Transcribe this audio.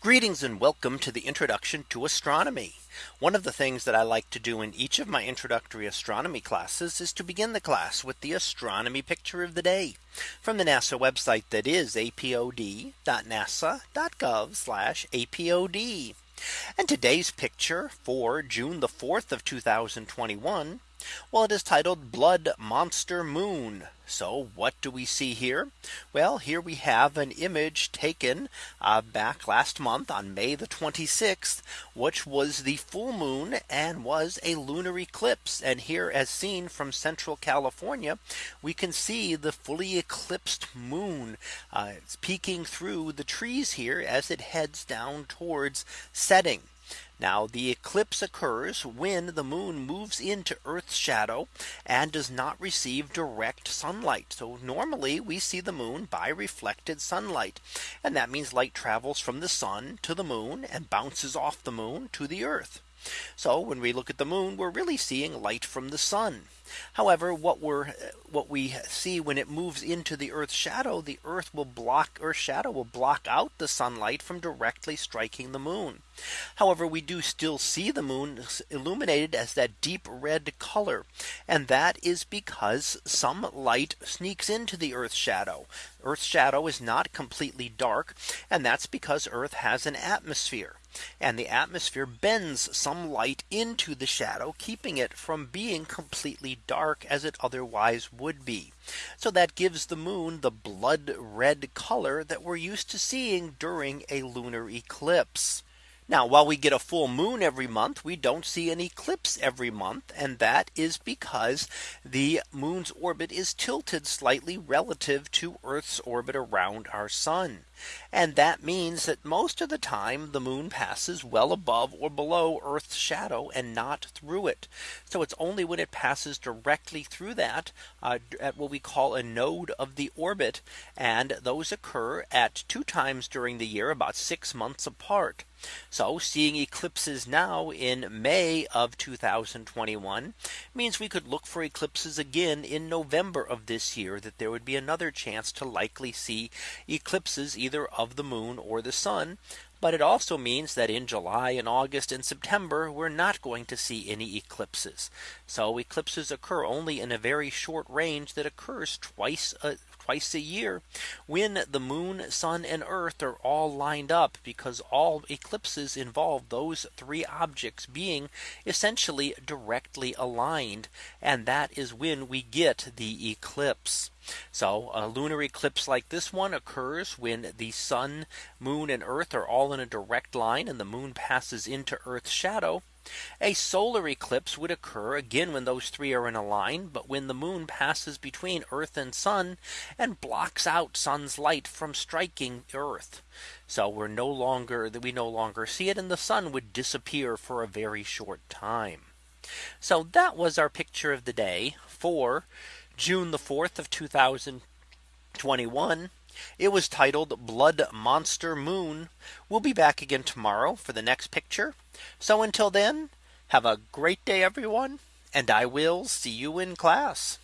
Greetings and welcome to the introduction to astronomy. One of the things that I like to do in each of my introductory astronomy classes is to begin the class with the astronomy picture of the day from the NASA website that is apod.nasa.gov apod. And today's picture for June the 4th of 2021. Well, it is titled Blood Monster Moon. So what do we see here? Well, here we have an image taken uh, back last month on May the 26th, which was the full moon and was a lunar eclipse. And here as seen from central California, we can see the fully eclipsed moon. Uh, it's peeking through the trees here as it heads down towards setting. Now the eclipse occurs when the moon moves into Earth's shadow and does not receive direct sunlight. So normally we see the moon by reflected sunlight. And that means light travels from the sun to the moon and bounces off the moon to the Earth. So when we look at the moon, we're really seeing light from the sun. However, what we're what we see when it moves into the Earth's shadow, the Earth will block or shadow will block out the sunlight from directly striking the moon. However, we do still see the moon illuminated as that deep red color. And that is because some light sneaks into the Earth's shadow. Earth's shadow is not completely dark. And that's because Earth has an atmosphere and the atmosphere bends some light into the shadow, keeping it from being completely dark as it otherwise would be. So that gives the moon the blood red color that we're used to seeing during a lunar eclipse. Now while we get a full moon every month, we don't see an eclipse every month. And that is because the moon's orbit is tilted slightly relative to Earth's orbit around our sun. And that means that most of the time the moon passes well above or below Earth's shadow and not through it. So it's only when it passes directly through that uh, at what we call a node of the orbit. And those occur at two times during the year about six months apart. So seeing eclipses now in May of 2021 means we could look for eclipses again in November of this year that there would be another chance to likely see eclipses either of the moon or the sun. But it also means that in July and August and September, we're not going to see any eclipses. So eclipses occur only in a very short range that occurs twice a, twice a year when the moon, sun and earth are all lined up because all eclipses involve those three objects being essentially directly aligned. And that is when we get the eclipse. So a lunar eclipse like this one occurs when the sun, moon and earth are all in a direct line and the moon passes into Earth's shadow. A solar eclipse would occur again when those three are in a line. But when the moon passes between Earth and sun and blocks out sun's light from striking Earth. So we're no longer that we no longer see it and the sun would disappear for a very short time. So that was our picture of the day for June the 4th of 2021. It was titled Blood Monster Moon. We'll be back again tomorrow for the next picture. So until then, have a great day, everyone. And I will see you in class.